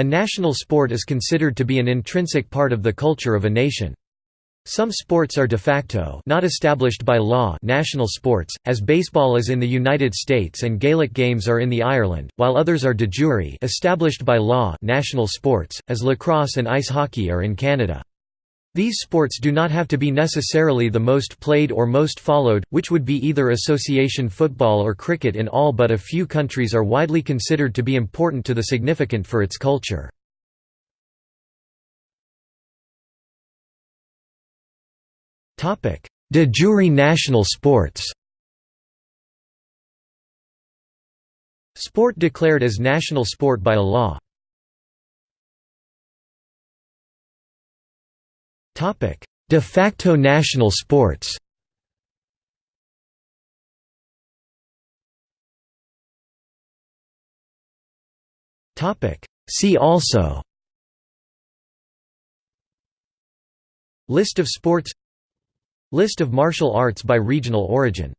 A national sport is considered to be an intrinsic part of the culture of a nation. Some sports are de facto not established by law national sports, as baseball is in the United States and Gaelic games are in the Ireland, while others are de jure established by law national sports, as lacrosse and ice hockey are in Canada. These sports do not have to be necessarily the most played or most followed, which would be either association football or cricket in all but a few countries are widely considered to be important to the significant for its culture. De jure national sports Sport declared as national sport by a law De facto national sports. See also. List of sports. List of martial arts by regional origin